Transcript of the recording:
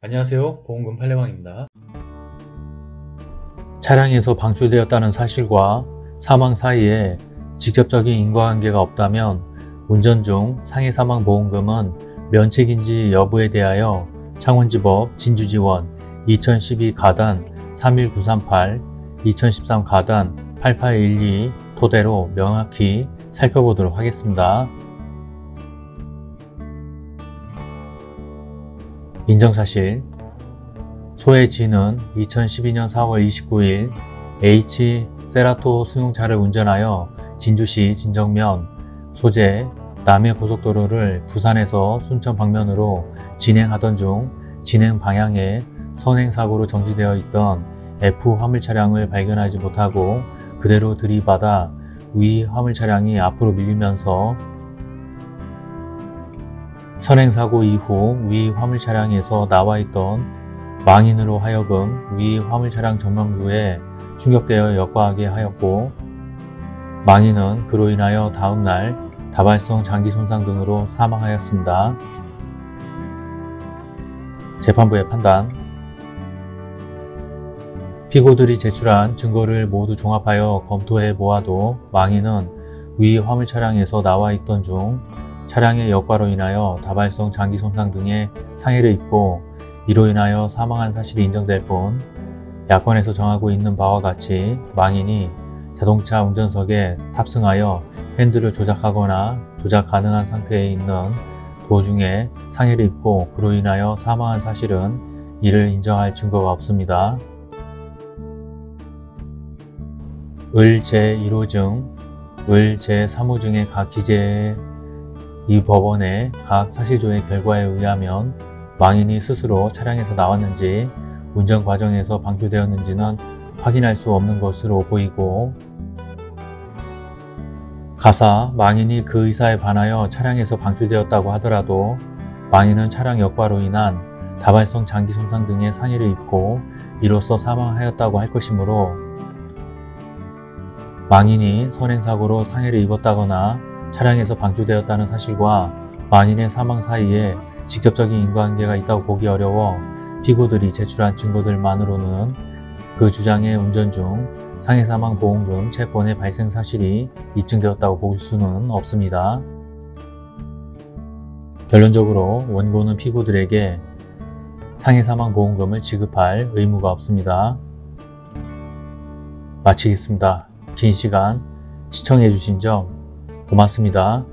안녕하세요 보험금 팔례방입니다 차량에서 방출되었다는 사실과 사망 사이에 직접적인 인과관계가 없다면 운전 중 상해 사망 보험금은 면책인지 여부에 대하여 창원지법 진주지원 2012 가단 31938 2013 가단 8812 토대로 명확히 살펴보도록 하겠습니다. 인정사실. 소의 지는 2012년 4월 29일 H. 세라토 승용차를 운전하여 진주시 진정면 소재 남해 고속도로를 부산에서 순천 방면으로 진행하던 중 진행 방향에 선행사고로 정지되어 있던 F 화물 차량을 발견하지 못하고 그대로 들이받아 위 화물 차량이 앞으로 밀리면서 선행사고 이후 위 화물 차량에서 나와 있던 망인으로 하여금 위 화물 차량 전면부에 충격되어 역과하게 하였고 망인은 그로 인하여 다음날 다발성 장기 손상 등으로 사망하였습니다. 재판부의 판단 피고들이 제출한 증거를 모두 종합하여 검토해 보아도 망인은 위 화물 차량에서 나와 있던 중 차량의 역과로 인하여 다발성 장기 손상 등의 상해를 입고 이로 인하여 사망한 사실이 인정될 뿐 야권에서 정하고 있는 바와 같이 망인이 자동차 운전석에 탑승하여 핸들을 조작하거나 조작 가능한 상태에 있는 도중에 상해를 입고 그로 인하여 사망한 사실은 이를 인정할 증거가 없습니다. 을 제1호증, 을 제3호증의 각 기재의 이 법원의 각 사실조의 결과에 의하면 망인이 스스로 차량에서 나왔는지 운전 과정에서 방출되었는지는 확인할 수 없는 것으로 보이고 가사 망인이 그 의사에 반하여 차량에서 방출되었다고 하더라도 망인은 차량 역과로 인한 다발성 장기 손상 등의 상해를 입고 이로써 사망하였다고 할 것이므로 망인이 선행사고로 상해를 입었다거나 차량에서 방출되었다는 사실과 망인의 사망 사이에 직접적인 인과관계가 있다고 보기 어려워 피고들이 제출한 증거들만으로는 그 주장의 운전 중 상해사망보험금 채권의 발생 사실이 입증되었다고 볼 수는 없습니다. 결론적으로 원고는 피고들에게 상해사망보험금을 지급할 의무가 없습니다. 마치겠습니다. 긴 시간 시청해주신 점 고맙습니다.